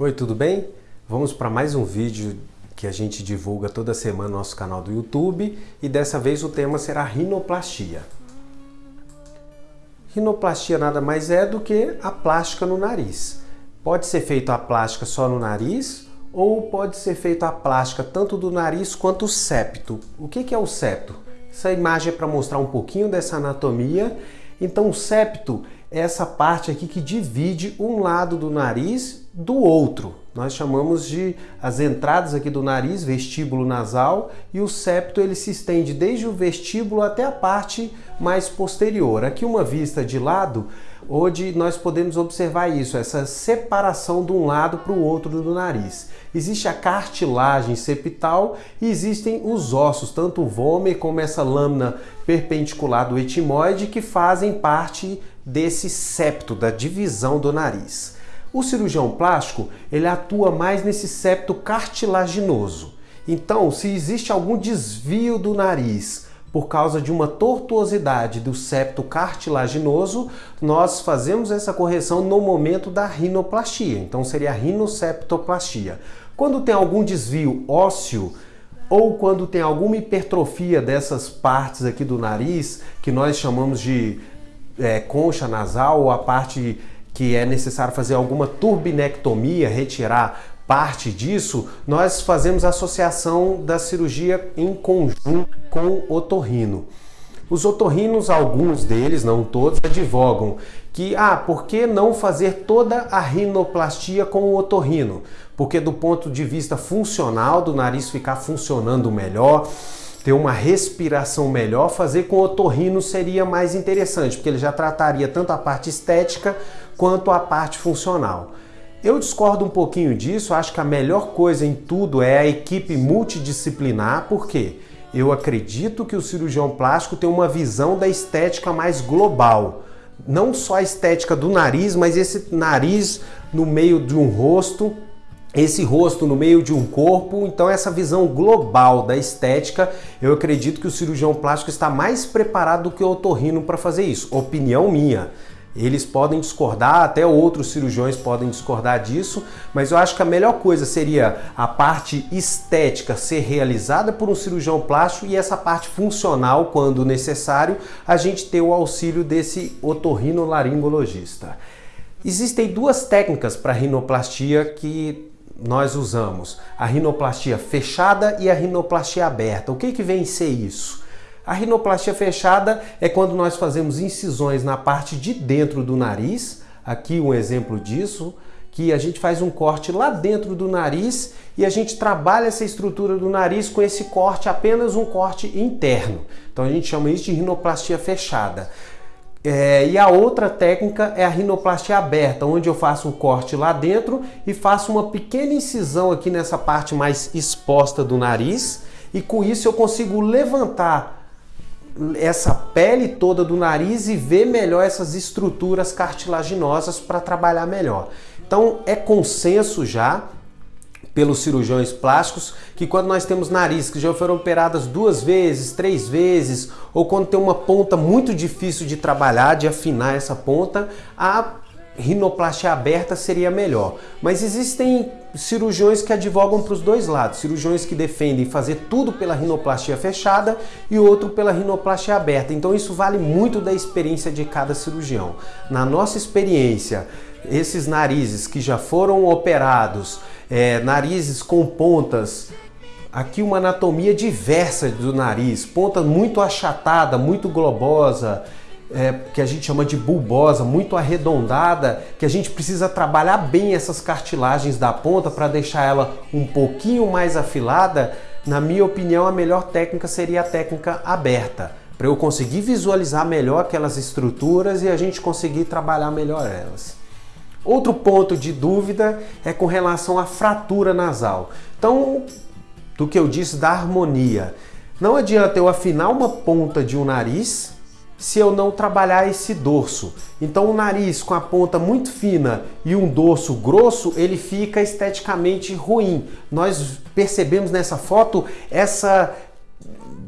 Oi, tudo bem? Vamos para mais um vídeo que a gente divulga toda semana no nosso canal do YouTube e dessa vez o tema será rinoplastia. Rinoplastia nada mais é do que a plástica no nariz. Pode ser feita a plástica só no nariz ou pode ser feita a plástica tanto do nariz quanto o septo. O que é o septo? Essa imagem é para mostrar um pouquinho dessa anatomia. Então o septo essa parte aqui que divide um lado do nariz do outro. Nós chamamos de as entradas aqui do nariz, vestíbulo nasal, e o septo ele se estende desde o vestíbulo até a parte mais posterior. Aqui uma vista de lado, onde nós podemos observar isso, essa separação de um lado para o outro do nariz. Existe a cartilagem septal e existem os ossos, tanto o vômer como essa lâmina perpendicular do etimoide, que fazem parte desse septo, da divisão do nariz. O cirurgião plástico, ele atua mais nesse septo cartilaginoso. Então, se existe algum desvio do nariz por causa de uma tortuosidade do septo cartilaginoso, nós fazemos essa correção no momento da rinoplastia. Então, seria a rinoseptoplastia. Quando tem algum desvio ósseo, ou quando tem alguma hipertrofia dessas partes aqui do nariz, que nós chamamos de é, concha nasal ou a parte que é necessário fazer alguma turbinectomia, retirar parte disso, nós fazemos associação da cirurgia em conjunto com otorrino. Os otorrinos, alguns deles, não todos, advogam que, ah, por que não fazer toda a rinoplastia com o otorrino? Porque do ponto de vista funcional, do nariz ficar funcionando melhor, ter uma respiração melhor, fazer com otorrino seria mais interessante, porque ele já trataria tanto a parte estética quanto a parte funcional. Eu discordo um pouquinho disso, acho que a melhor coisa em tudo é a equipe multidisciplinar, porque eu acredito que o cirurgião plástico tem uma visão da estética mais global. Não só a estética do nariz, mas esse nariz no meio de um rosto esse rosto no meio de um corpo, então essa visão global da estética, eu acredito que o cirurgião plástico está mais preparado do que o otorrino para fazer isso. Opinião minha. Eles podem discordar, até outros cirurgiões podem discordar disso, mas eu acho que a melhor coisa seria a parte estética ser realizada por um cirurgião plástico e essa parte funcional, quando necessário, a gente ter o auxílio desse otorrinolaringologista. Existem duas técnicas para rinoplastia que nós usamos a rinoplastia fechada e a rinoplastia aberta. O que, que vem ser isso? A rinoplastia fechada é quando nós fazemos incisões na parte de dentro do nariz, aqui um exemplo disso, que a gente faz um corte lá dentro do nariz e a gente trabalha essa estrutura do nariz com esse corte, apenas um corte interno. Então a gente chama isso de rinoplastia fechada. É, e a outra técnica é a rinoplastia aberta, onde eu faço um corte lá dentro e faço uma pequena incisão aqui nessa parte mais exposta do nariz e com isso eu consigo levantar essa pele toda do nariz e ver melhor essas estruturas cartilaginosas para trabalhar melhor. Então é consenso já pelos cirurgiões plásticos que quando nós temos nariz que já foram operadas duas vezes, três vezes, ou quando tem uma ponta muito difícil de trabalhar, de afinar essa ponta, a rinoplastia aberta seria melhor. Mas existem cirurgiões que advogam para os dois lados, cirurgiões que defendem fazer tudo pela rinoplastia fechada e outro pela rinoplastia aberta. Então isso vale muito da experiência de cada cirurgião. Na nossa experiência, esses narizes que já foram operados, é, narizes com pontas, aqui uma anatomia diversa do nariz, ponta muito achatada, muito globosa, é, que a gente chama de bulbosa, muito arredondada, que a gente precisa trabalhar bem essas cartilagens da ponta para deixar ela um pouquinho mais afilada, na minha opinião a melhor técnica seria a técnica aberta, para eu conseguir visualizar melhor aquelas estruturas e a gente conseguir trabalhar melhor elas. Outro ponto de dúvida é com relação à fratura nasal. Então, do que eu disse da harmonia, não adianta eu afinar uma ponta de um nariz se eu não trabalhar esse dorso. Então o nariz com a ponta muito fina e um dorso grosso, ele fica esteticamente ruim. Nós percebemos nessa foto essa,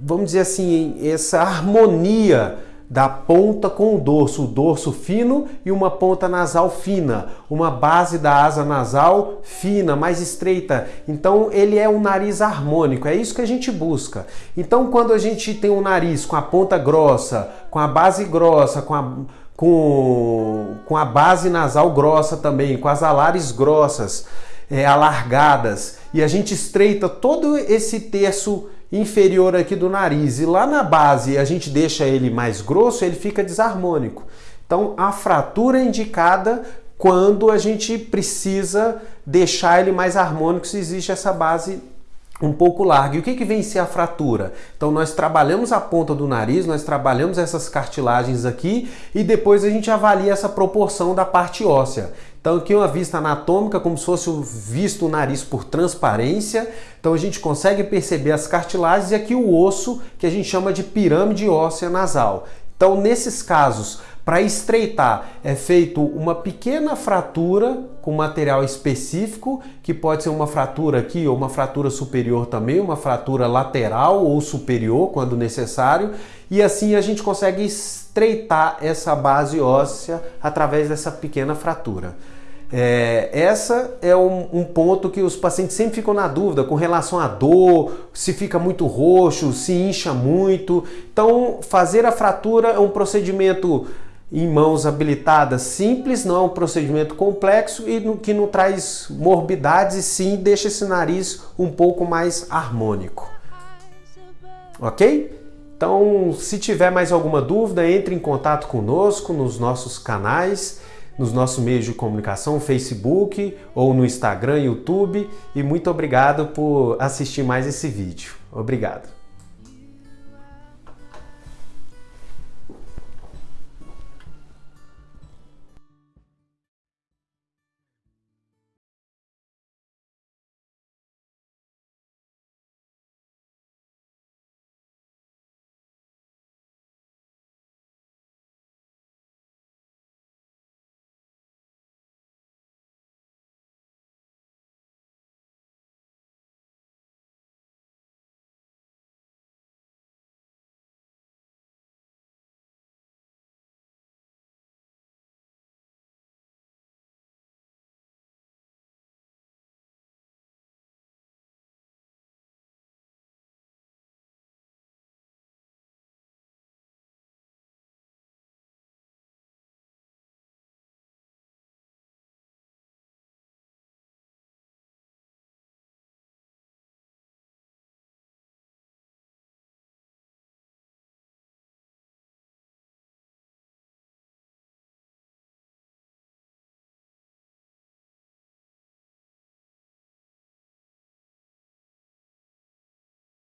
vamos dizer assim, essa harmonia da ponta com o dorso, o dorso fino e uma ponta nasal fina, uma base da asa nasal fina, mais estreita. Então ele é um nariz harmônico, é isso que a gente busca. Então quando a gente tem um nariz com a ponta grossa, com a base grossa, com a, com, com a base nasal grossa também, com as alares grossas, é, alargadas, e a gente estreita todo esse terço inferior aqui do nariz e lá na base a gente deixa ele mais grosso, ele fica desarmônico. Então a fratura é indicada quando a gente precisa deixar ele mais harmônico se existe essa base um pouco larga. E o que, que vem ser a fratura? Então nós trabalhamos a ponta do nariz, nós trabalhamos essas cartilagens aqui e depois a gente avalia essa proporção da parte óssea. Então aqui uma vista anatômica, como se fosse visto o nariz por transparência. Então a gente consegue perceber as cartilagens e aqui o osso, que a gente chama de pirâmide óssea nasal. Então nesses casos, para estreitar, é feito uma pequena fratura com material específico, que pode ser uma fratura aqui ou uma fratura superior também, uma fratura lateral ou superior quando necessário, e assim a gente consegue estreitar essa base óssea através dessa pequena fratura. É, essa é um, um, ponto que os pacientes sempre ficam na dúvida com relação à dor, se fica muito roxo, se incha muito. Então, fazer a fratura é um procedimento em mãos habilitadas simples, não é um procedimento complexo e que não traz morbidades e sim deixa esse nariz um pouco mais harmônico. Ok? Então, se tiver mais alguma dúvida, entre em contato conosco nos nossos canais, nos nossos meios de comunicação, Facebook ou no Instagram, YouTube. E muito obrigado por assistir mais esse vídeo. Obrigado.